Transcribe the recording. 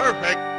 Perfect.